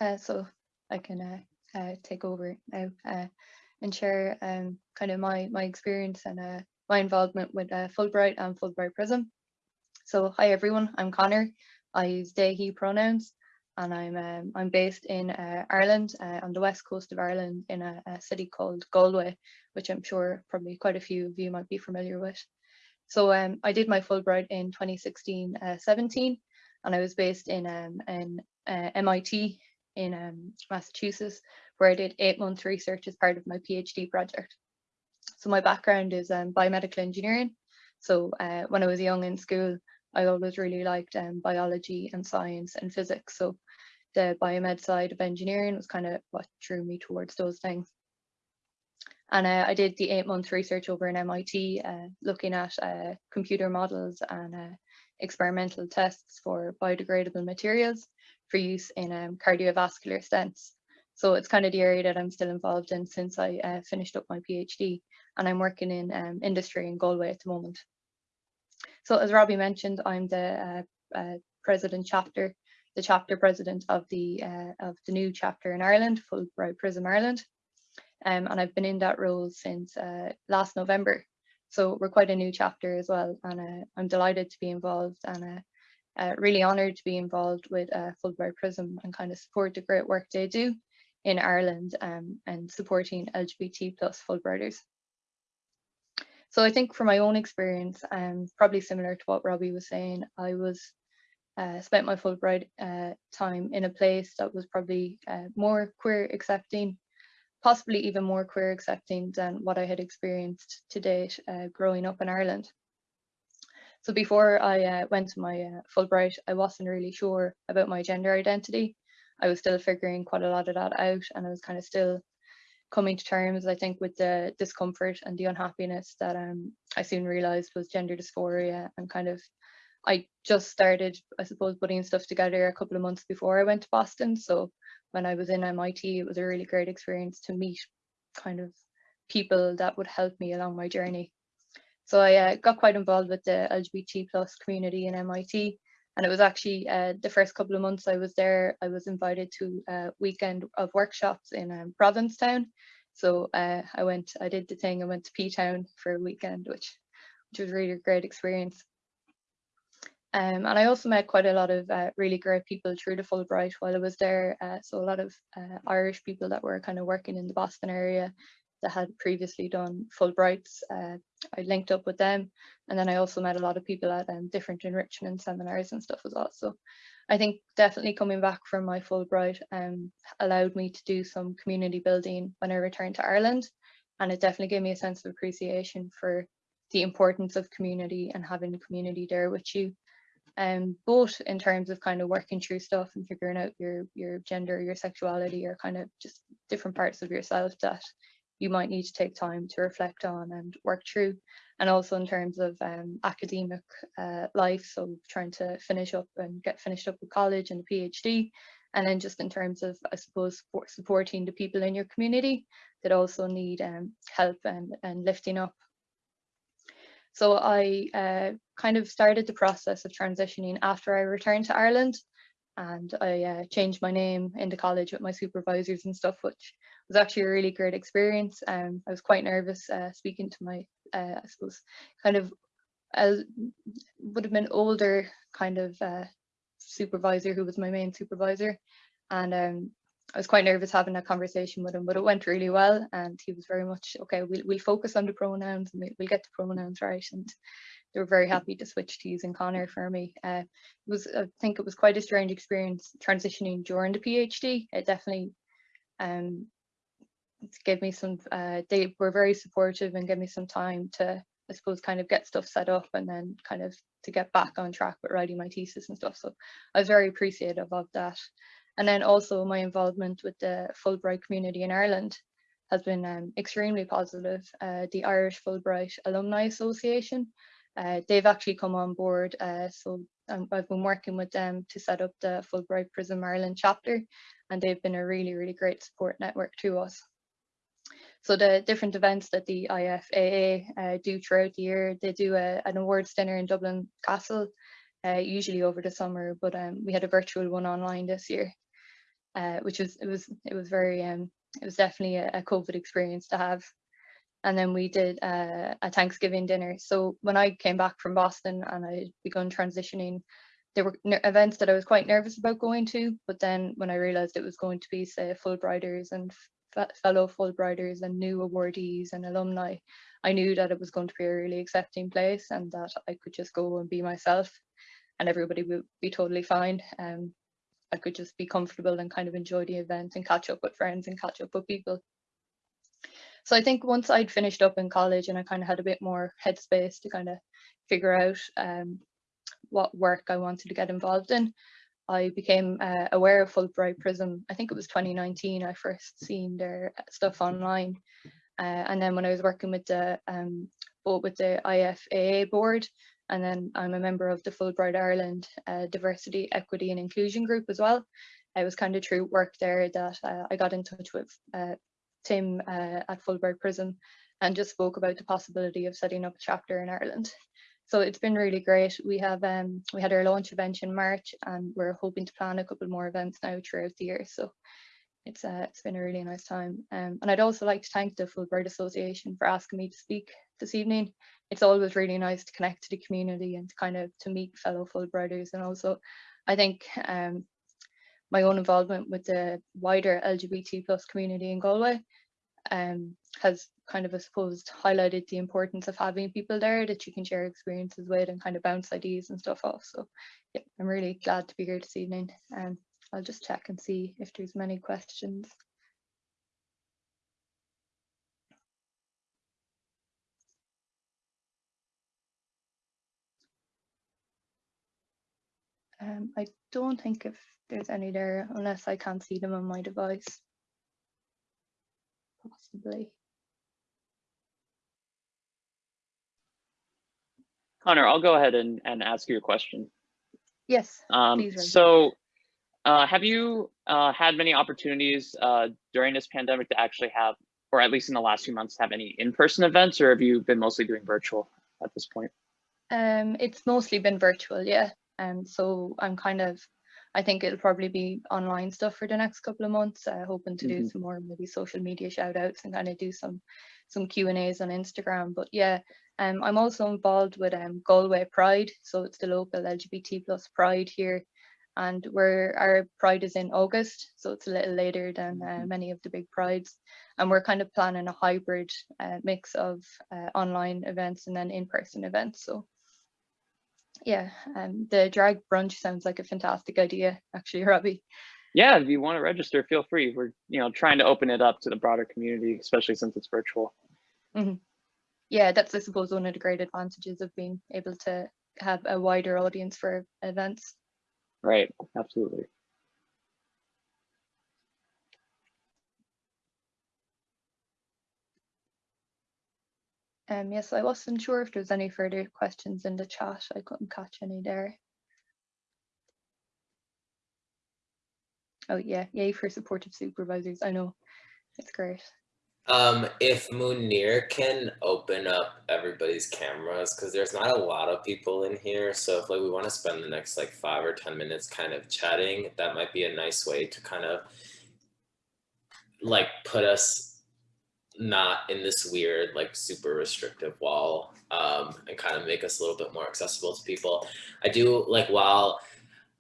Uh, so I can uh, uh, take over now uh, and share um, kind of my, my experience and uh, my involvement with Fulbright and Fulbright Prism. So hi everyone, I'm Connor. I use they, he pronouns and I'm um, I'm based in Ireland, on the west coast of Ireland in a, a, city called Galway, which I'm sure probably quite a few of you might be familiar with. So um, I did my Fulbright in 2016-17 uh, and I was based in, um, in uh, MIT in um, Massachusetts, where I did eight months research as part of my PhD project. So my background is um, biomedical engineering. So uh, when I was young in school, I always really liked um, biology and science and physics. So the biomed side of engineering was kind of what drew me towards those things. And uh, I did the eight month research over in MIT, uh, looking at uh, computer models and uh, experimental tests for biodegradable materials for use in um, cardiovascular stents. So it's kind of the area that I'm still involved in since I uh, finished up my PhD and I'm working in um, industry in Galway at the moment. So as Robbie mentioned, I'm the uh, uh, president chapter, the chapter president of the uh, of the new chapter in Ireland, Fulbright Prism Ireland. Um, and I've been in that role since uh, last November. So we're quite a new chapter as well, and uh, I'm delighted to be involved and uh, really honoured to be involved with Fulbright Prism and kind of support the great work they do in Ireland um, and supporting LGBT plus Fulbrighters. So I think from my own experience, um, probably similar to what Robbie was saying, I was uh, spent my Fulbright uh, time in a place that was probably uh, more queer accepting, possibly even more queer accepting than what I had experienced to date uh, growing up in Ireland. So before I uh, went to my uh, Fulbright, I wasn't really sure about my gender identity. I was still figuring quite a lot of that out and I was kind of still coming to terms, I think, with the discomfort and the unhappiness that um, I soon realized was gender dysphoria and kind of I just started, I suppose, putting stuff together a couple of months before I went to Boston. So when I was in MIT, it was a really great experience to meet kind of people that would help me along my journey. So I uh, got quite involved with the LGBT plus community in MIT and it was actually uh, the first couple of months I was there, I was invited to a weekend of workshops in um, Provincetown. So uh, I went, I did the thing, I went to P-Town for a weekend, which, which was really a great experience. Um, and I also met quite a lot of uh, really great people through the Fulbright while I was there. Uh, so a lot of uh, Irish people that were kind of working in the Boston area that had previously done Fulbrights. Uh, I linked up with them. And then I also met a lot of people at um, different enrichment seminars and stuff as well. So I think definitely coming back from my Fulbright um, allowed me to do some community building when I returned to Ireland. And it definitely gave me a sense of appreciation for the importance of community and having community there with you. Um, both in terms of kind of working through stuff and figuring out your your gender, your sexuality, or kind of just different parts of yourself that you might need to take time to reflect on and work through. And also in terms of um, academic uh, life, so trying to finish up and get finished up with college and a PhD. And then just in terms of, I suppose, supporting the people in your community that also need um, help and, and lifting up. So I uh, kind of started the process of transitioning after I returned to Ireland and I uh, changed my name into college with my supervisors and stuff, which was actually a really great experience. Um, I was quite nervous uh, speaking to my, uh, I suppose, kind of would have been older kind of uh, supervisor who was my main supervisor. And um, I was quite nervous having that conversation with him, but it went really well. And he was very much, okay, we'll, we'll focus on the pronouns and we'll get the pronouns right. And they were very happy to switch to using Connor for me. Uh, it was, I think it was quite a strange experience transitioning during the PhD. It definitely um, gave me some, uh, they were very supportive and gave me some time to, I suppose, kind of get stuff set up and then kind of to get back on track with writing my thesis and stuff. So I was very appreciative of that. And then also my involvement with the Fulbright community in Ireland has been um, extremely positive. Uh, the Irish Fulbright Alumni Association, uh, they've actually come on board. Uh, so um, I've been working with them to set up the Fulbright Prism Ireland chapter, and they've been a really, really great support network to us. So the different events that the IFAA uh, do throughout the year, they do a, an awards dinner in Dublin Castle, uh, usually over the summer, but um, we had a virtual one online this year. Uh, which was it was it was very um it was definitely a, a COVID experience to have. And then we did uh, a Thanksgiving dinner. So when I came back from Boston and I had begun transitioning, there were events that I was quite nervous about going to. But then when I realized it was going to be, say, Fulbrighters and fellow Fulbrighters and new awardees and alumni, I knew that it was going to be a really accepting place and that I could just go and be myself and everybody would be totally fine. Um, I could just be comfortable and kind of enjoy the event and catch up with friends and catch up with people. So I think once I'd finished up in college and I kind of had a bit more headspace to kind of figure out um, what work I wanted to get involved in, I became uh, aware of Fulbright Prism. I think it was 2019 I first seen their stuff online. Uh, and then when I was working with the um, with the IFAA board, and then I'm a member of the Fulbright Ireland uh, Diversity, Equity and Inclusion group as well. It was kind of through work there that uh, I got in touch with uh, Tim uh, at Fulbright Prism and just spoke about the possibility of setting up a chapter in Ireland. So it's been really great. We have um, we had our launch event in March and we're hoping to plan a couple more events now throughout the year. So it's uh, it's been a really nice time. Um, and I'd also like to thank the Fulbright Association for asking me to speak this evening. It's always really nice to connect to the community and to kind of to meet fellow Fulbrighters. And also, I think um, my own involvement with the wider LGBT plus community in Galway um, has kind of, I suppose, highlighted the importance of having people there that you can share experiences with and kind of bounce ideas and stuff off. So yeah, I'm really glad to be here this evening. Um, I'll just check and see if there's many questions. Um, I don't think if there's any there unless I can't see them on my device. Possibly. Connor, I'll go ahead and, and ask you a question. Yes, Um. So uh, have you uh, had many opportunities uh, during this pandemic to actually have, or at least in the last few months, have any in-person events, or have you been mostly doing virtual at this point? Um, it's mostly been virtual, yeah. Um, so I'm kind of, I think it'll probably be online stuff for the next couple of months. Uh, hoping to do Mhm. some more maybe social media shout outs and kind of do some some Q and A's on Instagram. But yeah, um, I'm also involved with um, Galway Pride, so it's the local LGBT plus Pride here, and where our Pride is in August, so it's a little later than uh, many of the big prides, and we're kind of planning a hybrid uh, mix of uh, online events and then in-person events. So yeah, um, the drag brunch sounds like a fantastic idea, actually, Robbie. Yeah, if you want to register, feel free. We're you know trying to open it up to the broader community, especially since it's virtual. Yeah, that's I suppose one of the great advantages of being able to have a wider audience for events. Right, absolutely. Um, yes, I wasn't sure if there's any further questions in the chat. I couldn't catch any there. Oh yeah, yay for supportive supervisors. I know, it's great. Um, if Munir can open up everybody's cameras, because there's not a lot of people in here, so if like we want to spend the next like five or ten minutes kind of chatting, that might be a nice way to kind of like put us not in this weird like super restrictive wall um, and kind of make us a little bit more accessible to people. I do like while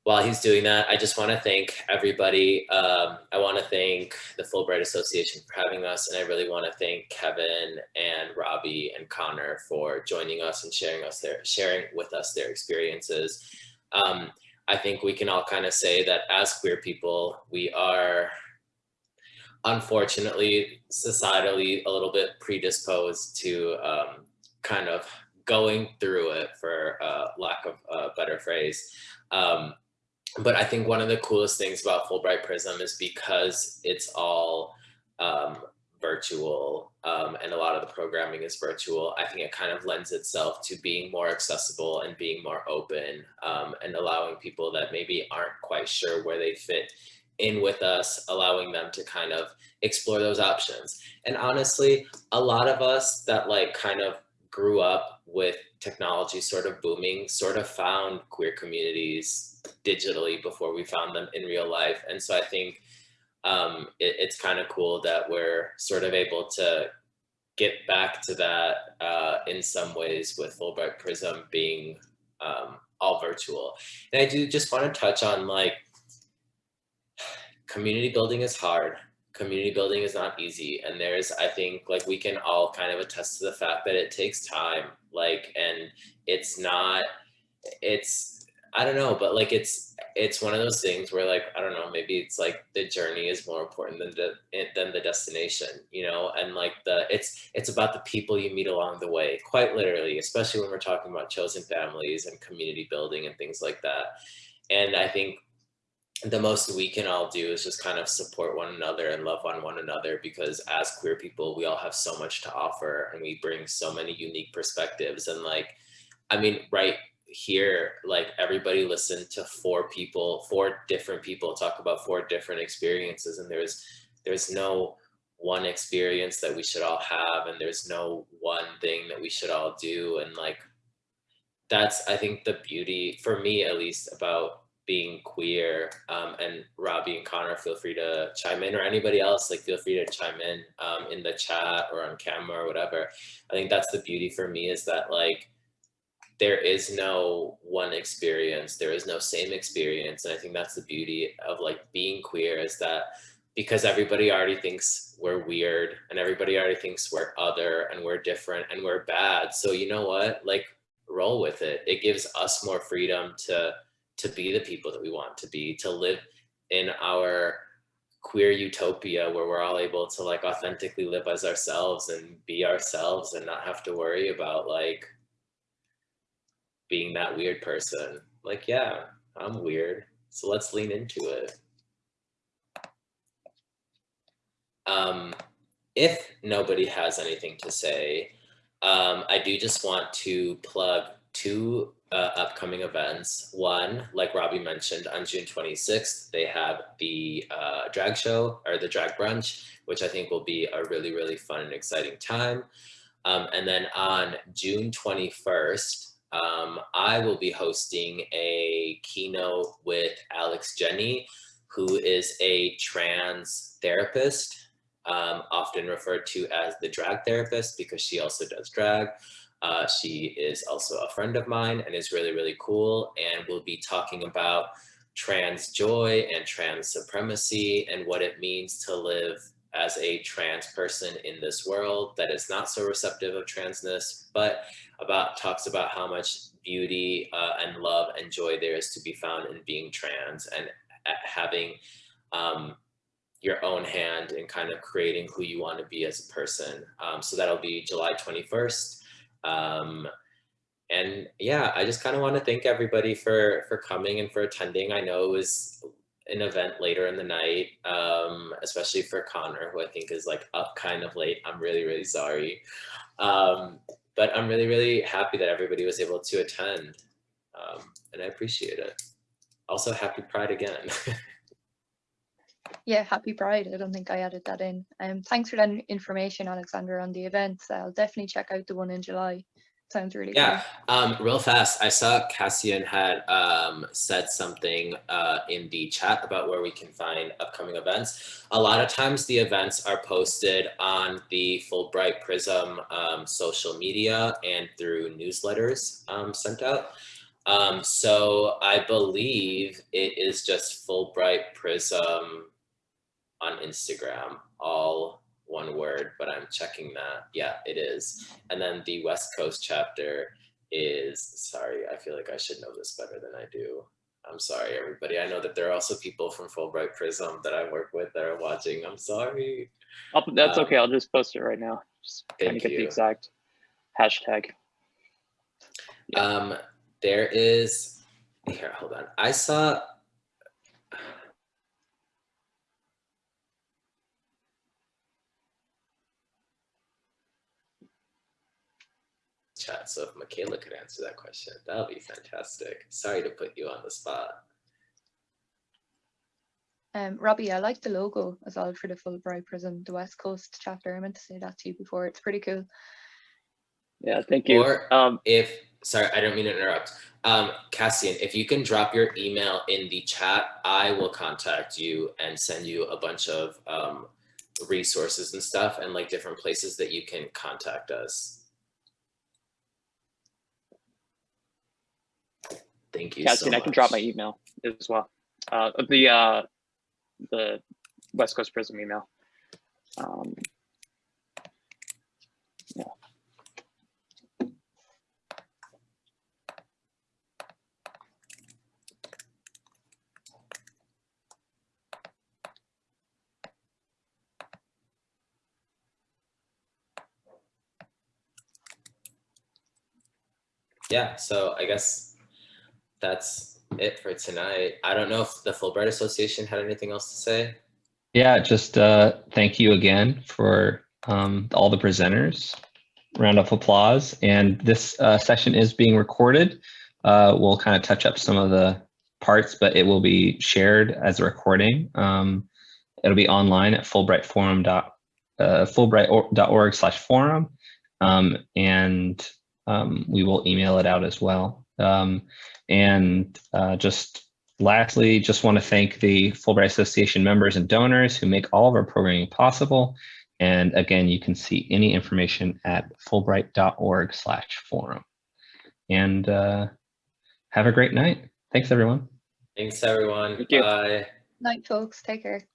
while he's doing that, I just want to thank everybody. Um, I want to thank the Fulbright Association for having us, and I really want to thank Kevin and Robbie and Connor for joining us and sharing us their sharing with us their experiences. Um, I think we can all kind of say that as queer people, we are unfortunately societally a little bit predisposed to um, kind of going through it, for uh, lack of a better phrase. Um, but I think one of the coolest things about Fulbright Prism is because it's all um, virtual um, and a lot of the programming is virtual, I think it kind of lends itself to being more accessible and being more open um, and allowing people that maybe aren't quite sure where they fit in with us, allowing them to kind of explore those options. And honestly, a lot of us that like kind of grew up with technology sort of booming, sort of found queer communities digitally before we found them in real life. And so I think um, it, it's kind of cool that we're sort of able to get back to that uh, in some ways with Fulbright Prism being um, all virtual. And I do just want to touch on like community building is hard. Community building is not easy. And there's, I think like we can all kind of attest to the fact that it takes time. Like, and it's not, it's, I don't know, but like it's it's one of those things where like I don't know, maybe it's like the journey is more important than the than the destination, you know, and like the it's it's about the people you meet along the way, quite literally, especially when we're talking about chosen families and community building and things like that. And I think the most we can all do is just kind of support one another and love on one another because as queer people, we all have so much to offer and we bring so many unique perspectives. And like I mean, right here like everybody listened to four people four different people talk about four different experiences and there's there's no one experience that we should all have and there's no one thing that we should all do. And like that's i think the beauty for me at least about being queer um, and robbie and connor feel free to chime in or anybody else like feel free to chime in um, in the chat or on camera or whatever. I think that's the beauty for me is that like there is no one experience there is no same experience and i think that's the beauty of like being queer is that because everybody already thinks we're weird and everybody already thinks we're other and we're different and we're bad so you know what? Like roll with it. It gives us more freedom to to be the people that we want to be to live in our queer utopia where we're all able to like authentically live as ourselves and be ourselves and not have to worry about like being that weird person. Like, yeah, I'm weird. So let's lean into it. Um, if nobody has anything to say, um, I do just want to plug two uh, upcoming events. One, like Robbie mentioned, on June 26th, they have the uh, drag show or the drag brunch, which I think will be a really, really fun and exciting time. Um, and then on June 21st, um, I will be hosting a keynote with Alex Jenny, who is a trans therapist, um, often referred to as the drag therapist because she also does drag. Uh, she is also a friend of mine and is really, really cool. And we'll be talking about trans joy and trans supremacy and what it means to live as a trans person in this world that is not so receptive of transness, but about talks about how much beauty uh, and love and joy there is to be found in being trans and having um, your own hand in kind of creating who you want to be as a person. Um, so that'll be July 21st. Um, and yeah, I just kind of want to thank everybody for for coming and for attending. I know it was an event later in the night, um, especially for Connor, who I think is like up kind of late. I'm really, really sorry. Um, but I'm really, really happy that everybody was able to attend um, and I appreciate it. Also, happy Pride again. yeah, happy Pride. I don't think I added that in. Um, thanks for that information, Alexander, on the events. I'll definitely check out the one in July. Sounds really yeah. Um, real fast, I saw Cassian had um, said something uh, in the chat about where we can find upcoming events. A lot of times the events are posted on the Fulbright Prism um, social media and through newsletters um, sent out. Um, so I believe it is just Fulbright Prism on Instagram, all one word, but I'm checking that. Yeah, it is. And then the West Coast chapter is, sorry, I feel like I should know this better than I do. I'm sorry, everybody. I know that there are also people from Fulbright Prism that I work with that are watching. I'm sorry. I'll, that's um, okay. I'll just post it right now. Just trying to get you. the exact hashtag. Yeah. Um, there is, here, hold on. I saw chat. So if Michaela could answer that question, that would be fantastic. Sorry to put you on the spot. Um, Robbie, I like the logo as well for the Fulbright Prism, the West Coast chapter. I meant to say that to you before. It's pretty cool. Yeah, thank you. Or um, if, sorry, I don't mean to interrupt. Um, Cassian, if you can drop your email in the chat, I will contact you and send you a bunch of um, resources and stuff and like different places that you can contact us. Thank you Cassian, so I can drop my email as well. Uh, the uh, the West Coast Prism email. Um, yeah. Yeah, so I guess that's it for tonight. I don't know if the Fulbright Association had anything else to say. Yeah, just uh, thank you again for um, all the presenters. Round of applause. And this uh, session is being recorded. Uh, we'll kind of touch up some of the parts, but it will be shared as a recording. Um, it'll be online at fulbrightforum dot uh, fulbright.org slash forum. Um, and um, we will email it out as well. Um, and uh, just lastly, just want to thank the Fulbright Association members and donors who make all of our programming possible. And again, you can see any information at fulbright.org slash forum. And uh, have a great night. Thanks, everyone. Thanks, everyone. Thank you. Bye. Night, folks. Take care.